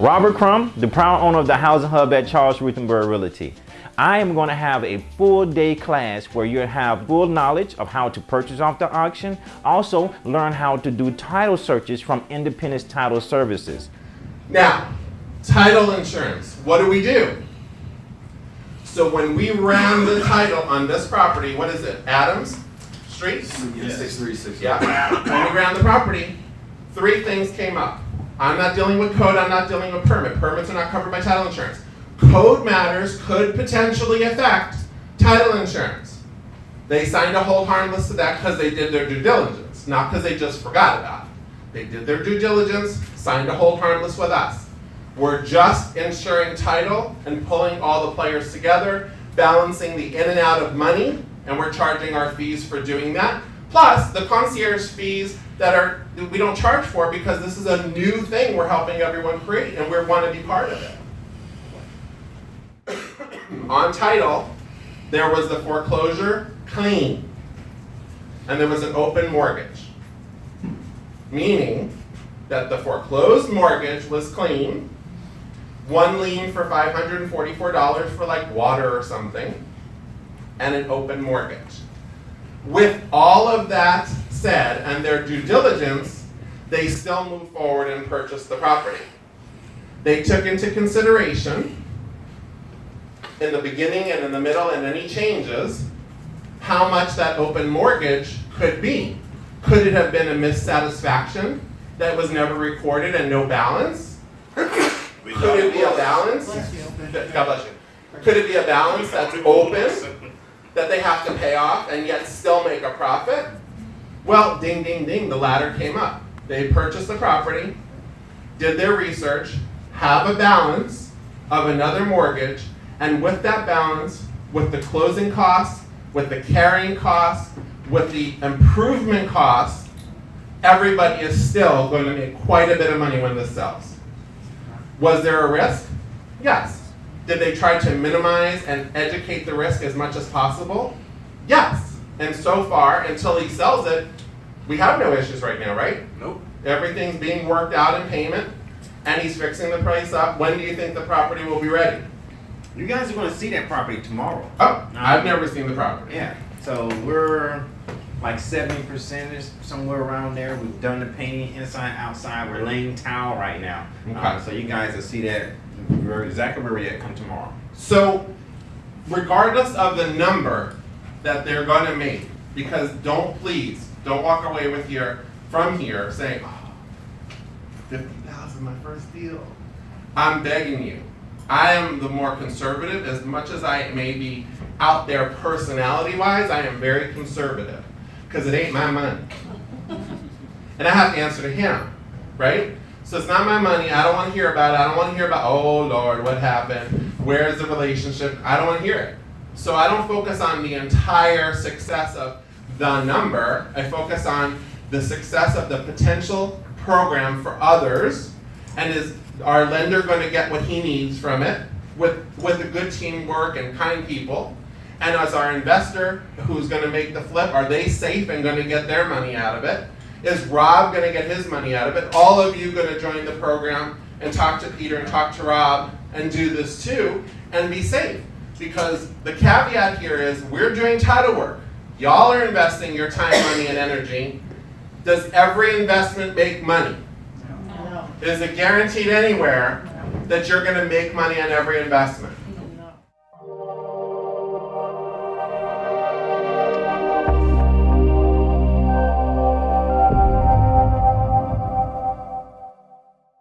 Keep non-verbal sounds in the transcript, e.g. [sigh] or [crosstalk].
Robert Crum, the proud owner of the Housing Hub at Charles Rutenberg Realty. I am going to have a full day class where you'll have full knowledge of how to purchase off the auction. Also, learn how to do title searches from Independence Title Services. Now, title insurance. What do we do? So when we ran the title on this property, what is it? Adams Street? Yeah, six three six. Yeah. When we ran the property, three things came up. I'm not dealing with code, I'm not dealing with permit. Permits are not covered by title insurance. Code matters could potentially affect title insurance. They signed a hold harmless to that because they did their due diligence, not because they just forgot about it. They did their due diligence, signed a hold harmless with us. We're just insuring title and pulling all the players together, balancing the in and out of money, and we're charging our fees for doing that. Plus the concierge fees that are that we don't charge for because this is a new thing we're helping everyone create and we want to be part of it. [coughs] On title, there was the foreclosure clean, and there was an open mortgage, meaning that the foreclosed mortgage was clean, one lien for $544 for like water or something, and an open mortgage. With all of that said and their due diligence, they still move forward and purchase the property. They took into consideration in the beginning and in the middle and any changes, how much that open mortgage could be. Could it have been a missatisfaction that was never recorded and no balance? Could it be a balance? God bless you. Could it be a balance that's open, that they have to pay off and yet still make a profit? Well, ding, ding, ding, the latter came up. They purchased the property, did their research, have a balance of another mortgage, and with that balance, with the closing costs, with the carrying costs, with the improvement costs, everybody is still going to make quite a bit of money when this sells. Was there a risk? Yes. Did they try to minimize and educate the risk as much as possible? Yes. And so far, until he sells it, we have no issues right now, right? Nope. Everything's being worked out in payment, and he's fixing the price up. When do you think the property will be ready? You guys are going to see that property tomorrow. Oh, I've never seen the property. Yeah, so we're like seventy percent is somewhere around there. We've done the painting inside, outside. We're laying tile right now. Okay. Uh, so you guys will see that exactly where we're at come tomorrow. So, regardless of the number that they're going to make, because don't please, don't walk away with your from here saying, oh, 50,000 my first deal. I'm begging you. I am the more conservative as much as I may be out there personality wise, I am very conservative because it ain't my money. And I have to answer to him, right? So it's not my money. I don't want to hear about it. I don't want to hear about, oh Lord, what happened? Where's the relationship? I don't want to hear it. So I don't focus on the entire success of the number. I focus on the success of the potential program for others. And is our lender going to get what he needs from it with, with a good teamwork and kind people? And as our investor who's going to make the flip, are they safe and going to get their money out of it? Is Rob going to get his money out of it? All of you going to join the program and talk to Peter and talk to Rob and do this too and be safe. Because the caveat here is we're doing title work. Y'all are investing your time, money, and energy. Does every investment make money? No. Is it guaranteed anywhere that you're going to make money on every investment?